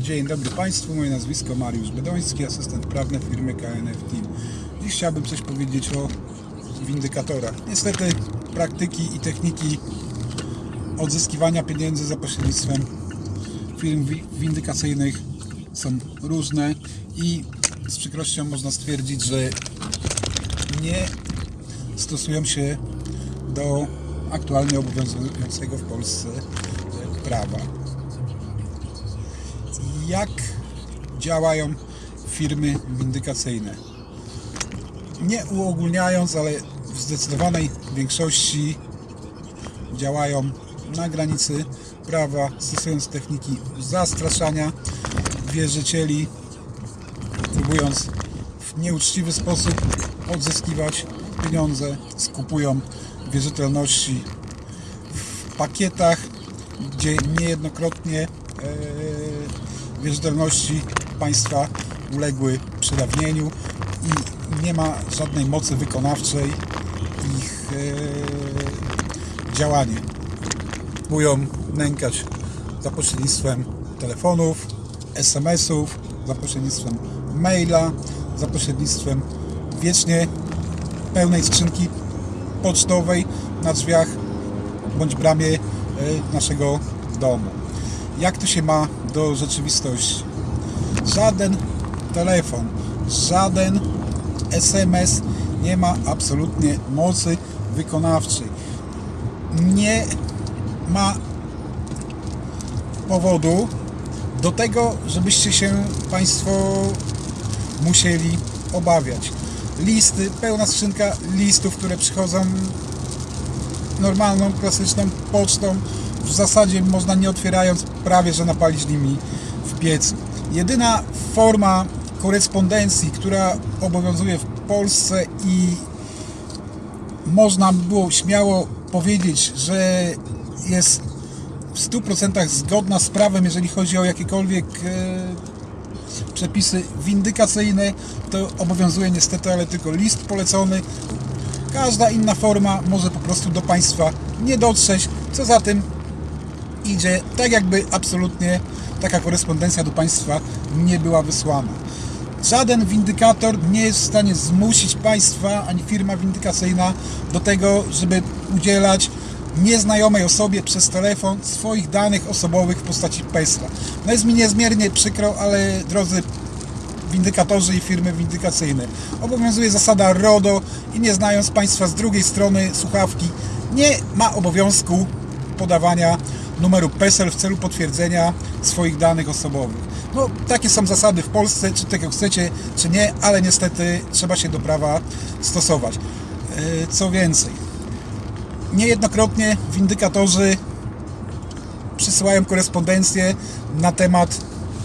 Dzień dobry Państwu, moje nazwisko Mariusz Bedoński, asystent prawny firmy KNF Team. Dziś chciałbym coś powiedzieć o windykatorach. Niestety praktyki i techniki odzyskiwania pieniędzy za pośrednictwem firm wi- windykacyjnych są różne i z przykrością można stwierdzić, że nie stosują się do aktualnie obowiązującego w Polsce prawa jak działają firmy windykacyjne. Nie uogólniając, ale w zdecydowanej większości działają na granicy prawa, stosując techniki zastraszania wierzycieli, próbując w nieuczciwy sposób odzyskiwać pieniądze, skupują wierzytelności w pakietach, gdzie niejednokrotnie e, wierzytelności państwa uległy przedawnieniu i nie ma żadnej mocy wykonawczej ich e, działanie. Próbują nękać za pośrednictwem telefonów, SMS-ów, za pośrednictwem maila, za pośrednictwem wiecznie pełnej skrzynki pocztowej na drzwiach bądź bramie e, naszego domu. Jak to się ma do rzeczywistości? Żaden telefon, żaden SMS nie ma absolutnie mocy wykonawczej. Nie ma powodu do tego, żebyście się Państwo musieli obawiać. Listy, pełna skrzynka listów, które przychodzą normalną, klasyczną pocztą. W zasadzie można nie otwierając prawie, że napalić nimi w piecu. Jedyna forma korespondencji, która obowiązuje w Polsce i można by było śmiało powiedzieć, że jest w 100% zgodna z prawem, jeżeli chodzi o jakiekolwiek e, przepisy windykacyjne, to obowiązuje niestety, ale tylko list polecony. Każda inna forma może po prostu do Państwa nie dotrzeć. Co za tym idzie, tak jakby absolutnie taka korespondencja do Państwa nie była wysłana. Żaden windykator nie jest w stanie zmusić Państwa ani firma windykacyjna do tego, żeby udzielać nieznajomej osobie przez telefon swoich danych osobowych w postaci PESA. No jest mi niezmiernie przykro, ale drodzy windykatorzy i firmy windykacyjne. Obowiązuje zasada RODO i nie znając Państwa z drugiej strony słuchawki, nie ma obowiązku podawania numeru PESEL w celu potwierdzenia swoich danych osobowych. No, takie są zasady w Polsce, czy tego chcecie, czy nie, ale niestety trzeba się do prawa stosować. Yy, Co więcej, niejednokrotnie windykatorzy przysyłają korespondencję na temat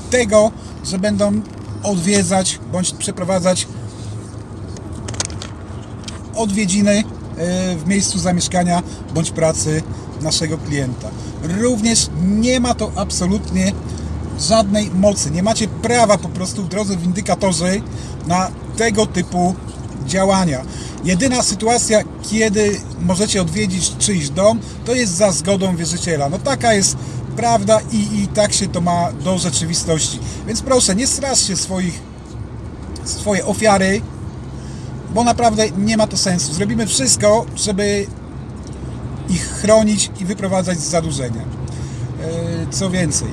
tego, że będą odwiedzać bądź przeprowadzać odwiedziny e, w miejscu zamieszkania bądź pracy naszego klienta. Również nie ma to absolutnie żadnej mocy. Nie macie prawa po prostu, drodzy windykatorzy, na tego typu działania. Jedyna sytuacja, kiedy możecie odwiedzić czyjś dom, to jest za zgodą wierzyciela. No taka jest prawda i, i tak się to ma do rzeczywistości. Więc proszę, nie straszcie swoich, swoje ofiary, bo naprawdę nie ma to sensu. Zrobimy wszystko, żeby ich chronić i wyprowadzać z zadłużenia. E, Co więcej,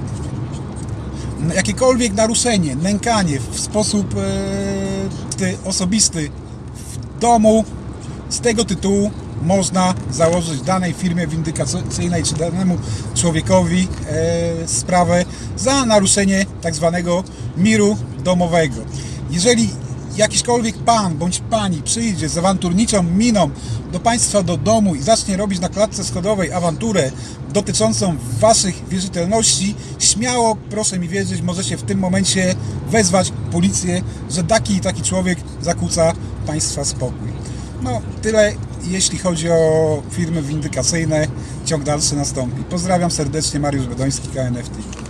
jakiekolwiek naruszenie, nękanie w sposób e, ty- osobisty w domu, z tego tytułu można założyć danej firmie windykacyjnej czy danemu człowiekowi e, sprawę za naruszenie tak zwanego miru domowego. Jeżeli jakiśkolwiek pan bądź pani przyjdzie z awanturniczą miną do państwa do domu i zacznie robić na klatce schodowej awanturę dotyczącą waszych wierzytelności, śmiało, proszę mi wierzyć, możecie w tym momencie wezwać policję, że taki i taki człowiek zakłóca państwa spokój. No, tyle jeśli chodzi o firmy windykacyjne. Ciąg dalszy nastąpi. Pozdrawiam serdecznie, Mariusz Bedoński, KNFT.